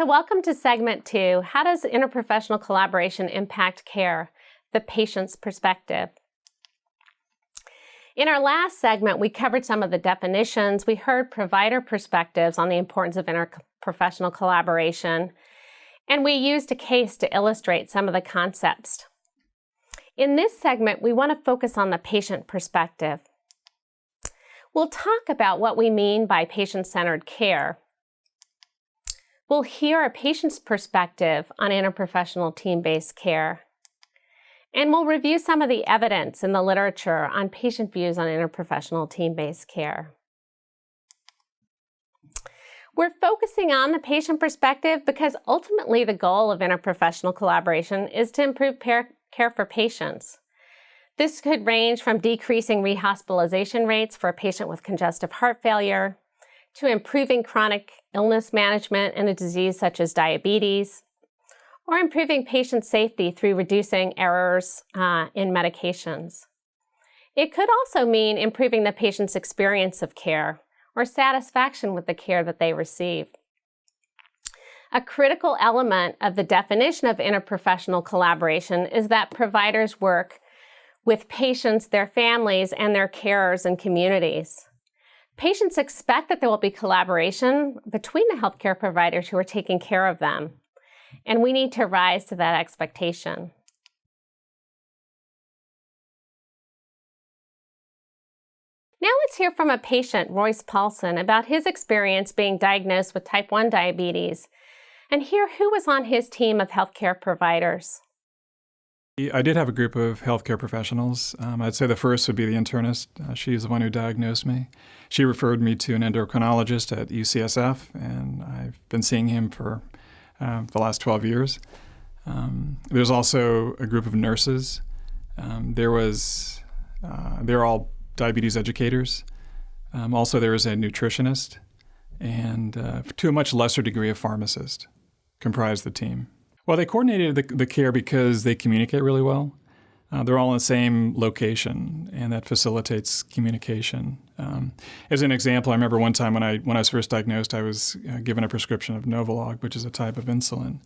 So welcome to segment two. How does interprofessional collaboration impact care? The patient's perspective. In our last segment, we covered some of the definitions. We heard provider perspectives on the importance of interprofessional collaboration, and we used a case to illustrate some of the concepts. In this segment, we want to focus on the patient perspective. We'll talk about what we mean by patient-centered care, We'll hear a patient's perspective on interprofessional team-based care. And we'll review some of the evidence in the literature on patient views on interprofessional team-based care. We're focusing on the patient perspective because ultimately the goal of interprofessional collaboration is to improve care for patients. This could range from decreasing rehospitalization rates for a patient with congestive heart failure to improving chronic illness management in a disease such as diabetes, or improving patient safety through reducing errors uh, in medications. It could also mean improving the patient's experience of care or satisfaction with the care that they receive. A critical element of the definition of interprofessional collaboration is that providers work with patients, their families, and their carers and communities. Patients expect that there will be collaboration between the healthcare providers who are taking care of them, and we need to rise to that expectation. Now let's hear from a patient, Royce Paulson, about his experience being diagnosed with type 1 diabetes and hear who was on his team of healthcare providers. I did have a group of healthcare professionals. Um, I'd say the first would be the internist. Uh, she's the one who diagnosed me. She referred me to an endocrinologist at UCSF, and I've been seeing him for uh, the last 12 years. Um, there's also a group of nurses. Um, there was, uh, they're all diabetes educators. Um, also, there is a nutritionist, and uh, to a much lesser degree, a pharmacist comprised the team. Well, they coordinated the, the care because they communicate really well. Uh, they're all in the same location, and that facilitates communication. Um, as an example, I remember one time when I when I was first diagnosed, I was uh, given a prescription of Novolog, which is a type of insulin,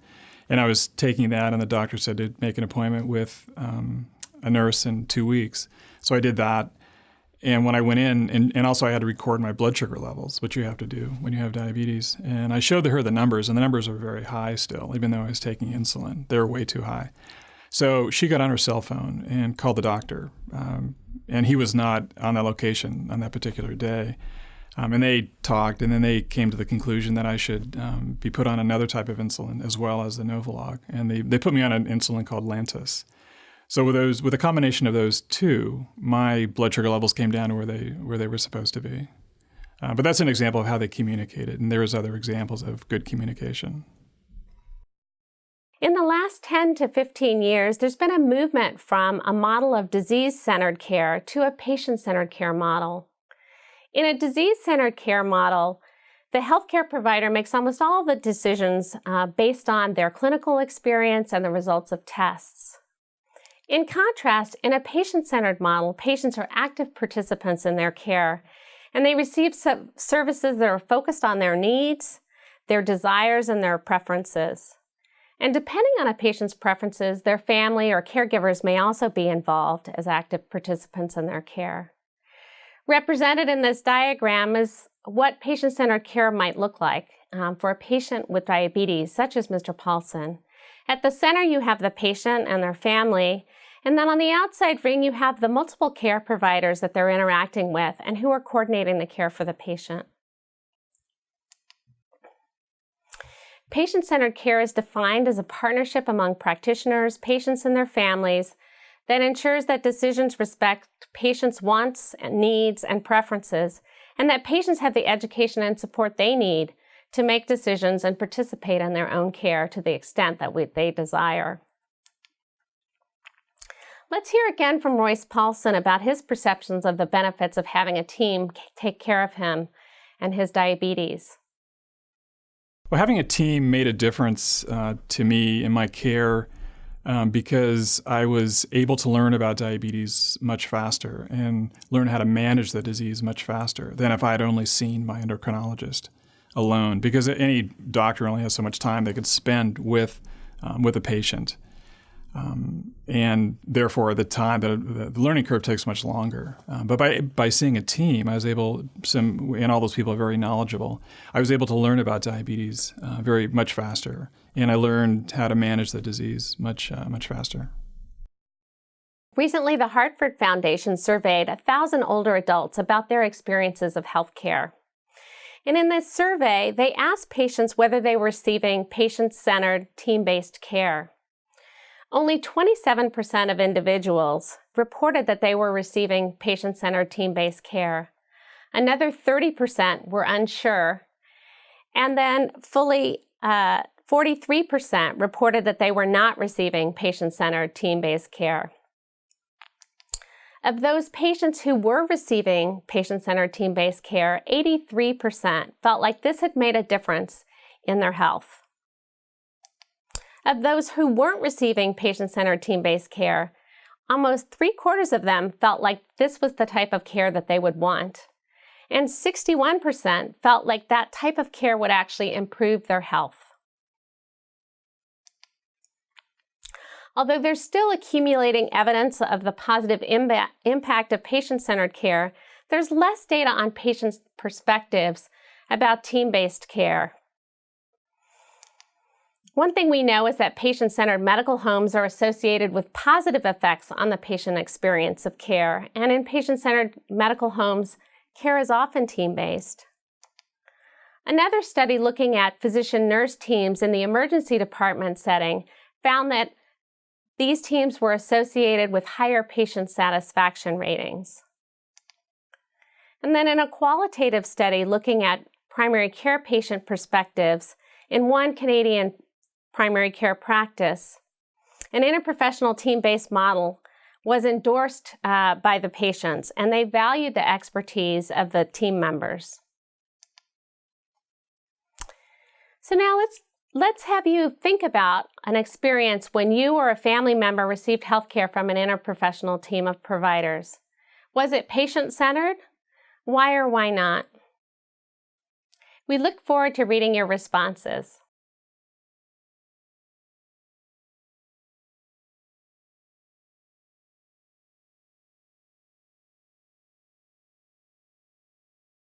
and I was taking that, and the doctor said to make an appointment with um, a nurse in two weeks. So I did that, and when I went in, and, and also I had to record my blood sugar levels, which you have to do when you have diabetes. And I showed her the numbers, and the numbers are very high still, even though I was taking insulin. They're way too high. So she got on her cell phone and called the doctor. Um, and he was not on that location on that particular day. Um, and they talked, and then they came to the conclusion that I should um, be put on another type of insulin as well as the Novolog. And they, they put me on an insulin called Lantus. So with those, with a combination of those two, my blood sugar levels came down where they where they were supposed to be. Uh, but that's an example of how they communicated, and there's other examples of good communication. In the last 10 to 15 years, there's been a movement from a model of disease-centered care to a patient-centered care model. In a disease-centered care model, the healthcare provider makes almost all the decisions uh, based on their clinical experience and the results of tests. In contrast, in a patient-centered model, patients are active participants in their care, and they receive services that are focused on their needs, their desires, and their preferences. And depending on a patient's preferences, their family or caregivers may also be involved as active participants in their care. Represented in this diagram is what patient-centered care might look like um, for a patient with diabetes, such as Mr. Paulson. At the center, you have the patient and their family, and then on the outside ring, you have the multiple care providers that they're interacting with and who are coordinating the care for the patient. Patient-centered care is defined as a partnership among practitioners, patients, and their families that ensures that decisions respect patients' wants, and needs, and preferences, and that patients have the education and support they need to make decisions and participate in their own care to the extent that we, they desire. Let's hear again from Royce Paulson about his perceptions of the benefits of having a team take care of him and his diabetes. Well, having a team made a difference uh, to me in my care um, because I was able to learn about diabetes much faster and learn how to manage the disease much faster than if I had only seen my endocrinologist. Alone because any doctor only has so much time they could spend with um, with a patient. Um, and therefore, the time the, the learning curve takes much longer. Um, but by by seeing a team, I was able some and all those people are very knowledgeable. I was able to learn about diabetes uh, very much faster, and I learned how to manage the disease much uh, much faster. Recently, the Hartford Foundation surveyed 1,000 older adults about their experiences of health care. And in this survey, they asked patients whether they were receiving patient-centered, team-based care. Only 27% of individuals reported that they were receiving patient-centered, team-based care. Another 30% were unsure. And then fully 43% uh, reported that they were not receiving patient-centered, team-based care. Of those patients who were receiving patient-centered team-based care, 83% felt like this had made a difference in their health. Of those who weren't receiving patient-centered team-based care, almost three quarters of them felt like this was the type of care that they would want. And 61% felt like that type of care would actually improve their health. Although there's still accumulating evidence of the positive impact of patient-centered care, there's less data on patients' perspectives about team-based care. One thing we know is that patient-centered medical homes are associated with positive effects on the patient experience of care, and in patient-centered medical homes, care is often team-based. Another study looking at physician-nurse teams in the emergency department setting found that these teams were associated with higher patient satisfaction ratings. And then in a qualitative study looking at primary care patient perspectives in one Canadian primary care practice, an interprofessional team-based model was endorsed uh, by the patients and they valued the expertise of the team members. So now let's Let's have you think about an experience when you or a family member received health care from an interprofessional team of providers. Was it patient-centered? Why or why not? We look forward to reading your responses.